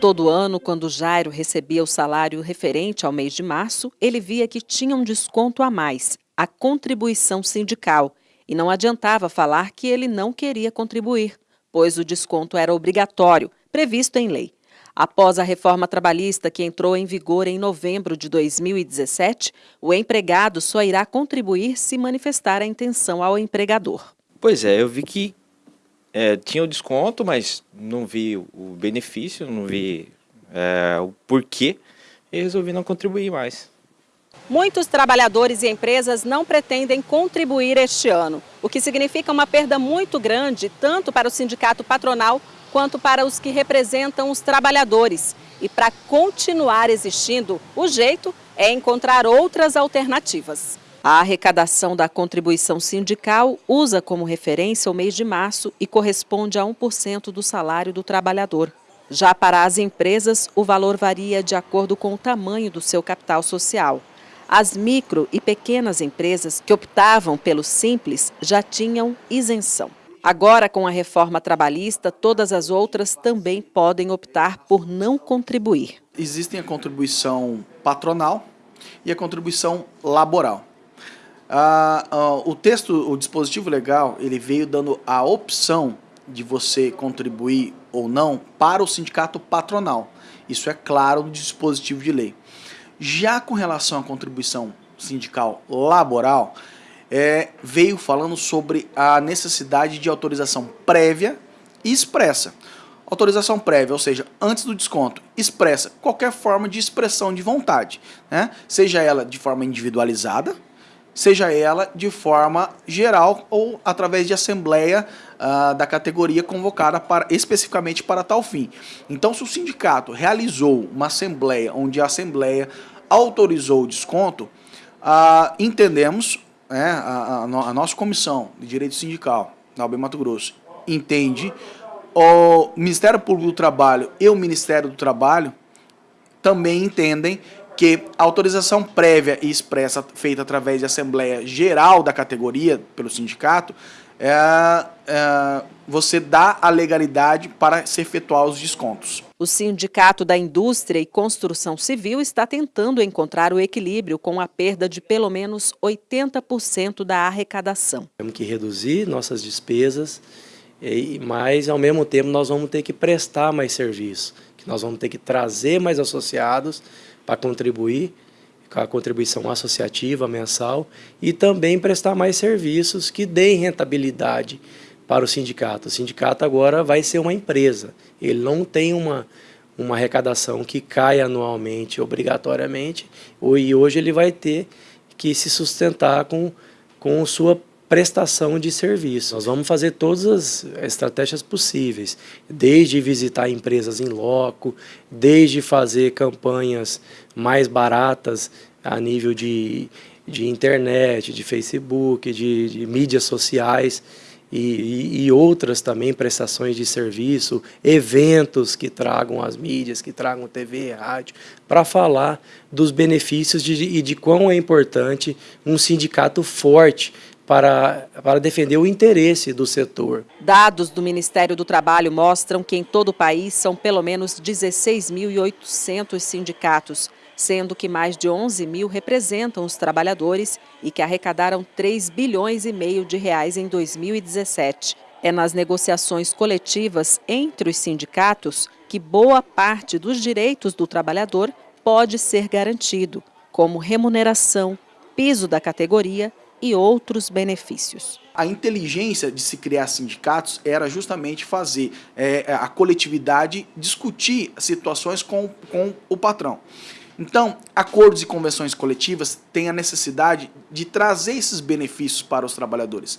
Todo ano, quando Jairo recebia o salário referente ao mês de março, ele via que tinha um desconto a mais, a contribuição sindical, e não adiantava falar que ele não queria contribuir, pois o desconto era obrigatório, previsto em lei. Após a reforma trabalhista que entrou em vigor em novembro de 2017, o empregado só irá contribuir se manifestar a intenção ao empregador. Pois é, eu vi que é, tinha o desconto, mas não vi o benefício, não vi é, o porquê e resolvi não contribuir mais. Muitos trabalhadores e empresas não pretendem contribuir este ano, o que significa uma perda muito grande tanto para o sindicato patronal quanto para os que representam os trabalhadores. E para continuar existindo, o jeito é encontrar outras alternativas. A arrecadação da contribuição sindical usa como referência o mês de março e corresponde a 1% do salário do trabalhador. Já para as empresas, o valor varia de acordo com o tamanho do seu capital social. As micro e pequenas empresas que optavam pelo simples já tinham isenção. Agora, com a reforma trabalhista, todas as outras também podem optar por não contribuir. Existem a contribuição patronal e a contribuição laboral. Ah, ah, o texto, o dispositivo legal, ele veio dando a opção de você contribuir ou não para o sindicato patronal. Isso é claro no dispositivo de lei. Já com relação à contribuição sindical laboral, é, veio falando sobre a necessidade de autorização prévia e expressa. Autorização prévia, ou seja, antes do desconto, expressa qualquer forma de expressão de vontade, né? seja ela de forma individualizada, seja ela de forma geral ou através de assembleia uh, da categoria convocada para, especificamente para tal fim. Então, se o sindicato realizou uma assembleia onde a assembleia autorizou o desconto, uh, entendemos, né, a, a, a, nossa comissão de direito sindical na UB Mato Grosso entende, o Ministério Público do Trabalho e o Ministério do Trabalho também entendem que a autorização prévia e expressa feita através de Assembleia Geral da categoria, pelo sindicato, é, é, você dá a legalidade para se efetuar os descontos. O Sindicato da Indústria e Construção Civil está tentando encontrar o equilíbrio com a perda de pelo menos 80% da arrecadação. Temos que reduzir nossas despesas, mas ao mesmo tempo nós vamos ter que prestar mais serviço, que nós vamos ter que trazer mais associados para contribuir com a contribuição associativa mensal e também prestar mais serviços que deem rentabilidade para o sindicato. O sindicato agora vai ser uma empresa, ele não tem uma, uma arrecadação que cai anualmente obrigatoriamente, e hoje ele vai ter que se sustentar com, com sua prestação de serviço. Nós vamos fazer todas as estratégias possíveis, desde visitar empresas em loco, desde fazer campanhas mais baratas a nível de, de internet, de Facebook, de, de mídias sociais, e, e, outras também prestações de serviço, eventos que tragam as mídias, que tragam TV rádio, para falar dos benefícios de, e de quão é importante um sindicato forte para, para defender o interesse do setor. Dados do Ministério do Trabalho mostram que em todo o país são pelo menos 16.800 sindicatos, sendo que mais de 11 mil representam os trabalhadores e que arrecadaram 3 bilhões e meio de reais em 2017. É nas negociações coletivas entre os sindicatos que boa parte dos direitos do trabalhador pode ser garantido, como remuneração, piso da categoria e outros benefícios. A inteligência de se criar sindicatos era justamente fazer é, a coletividade discutir situações com, com o patrão. Então, acordos e convenções coletivas têm a necessidade de trazer esses benefícios para os trabalhadores.